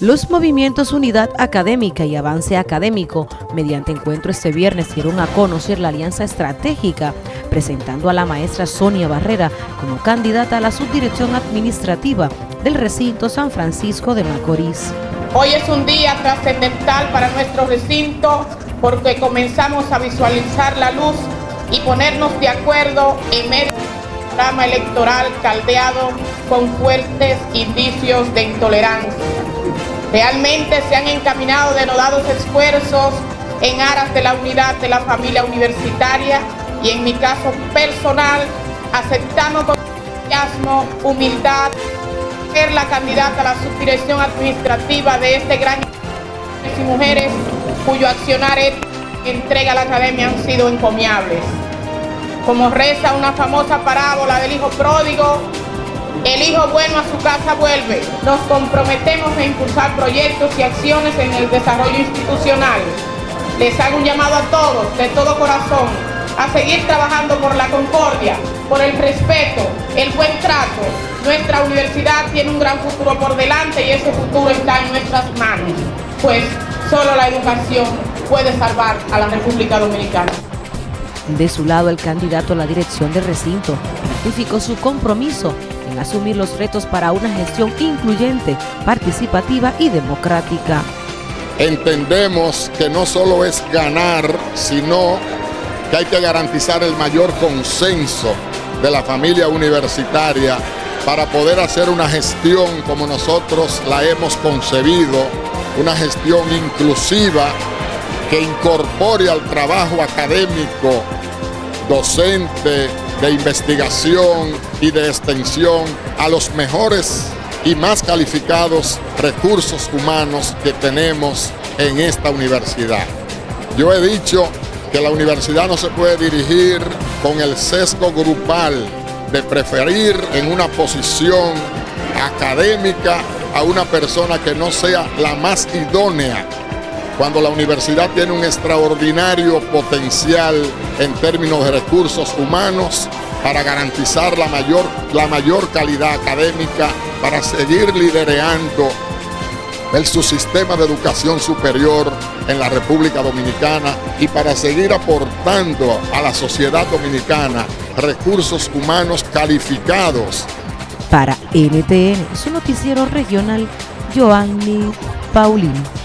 Los movimientos Unidad Académica y Avance Académico, mediante encuentro este viernes, dieron a conocer la alianza estratégica, presentando a la maestra Sonia Barrera como candidata a la subdirección administrativa del recinto San Francisco de Macorís. Hoy es un día trascendental para nuestro recinto porque comenzamos a visualizar la luz y ponernos de acuerdo en medio del programa electoral caldeado con fuertes indicios de intolerancia. Realmente se han encaminado denodados esfuerzos en aras de la unidad de la familia universitaria y en mi caso personal aceptamos con entusiasmo, humildad, ser la candidata a la subdirección administrativa de este gran y mujeres cuyo accionar entrega a la academia han sido encomiables. Como reza una famosa parábola del hijo pródigo, el hijo bueno a su casa vuelve. Nos comprometemos a impulsar proyectos y acciones en el desarrollo institucional. Les hago un llamado a todos, de todo corazón, a seguir trabajando por la concordia, por el respeto, el buen trato. Nuestra universidad tiene un gran futuro por delante y ese futuro está en nuestras manos, pues solo la educación puede salvar a la República Dominicana. De su lado, el candidato a la dirección del recinto ratificó su compromiso en asumir los retos para una gestión incluyente, participativa y democrática. Entendemos que no solo es ganar, sino que hay que garantizar el mayor consenso de la familia universitaria para poder hacer una gestión como nosotros la hemos concebido, una gestión inclusiva que incorpore al trabajo académico, docente, de investigación y de extensión a los mejores y más calificados recursos humanos que tenemos en esta universidad. Yo he dicho que la universidad no se puede dirigir con el sesgo grupal de preferir en una posición académica a una persona que no sea la más idónea cuando la universidad tiene un extraordinario potencial en términos de recursos humanos para garantizar la mayor, la mayor calidad académica, para seguir liderando el subsistema de educación superior en la República Dominicana y para seguir aportando a la sociedad dominicana recursos humanos calificados. Para NTN, su noticiero regional, Joanny Paulino.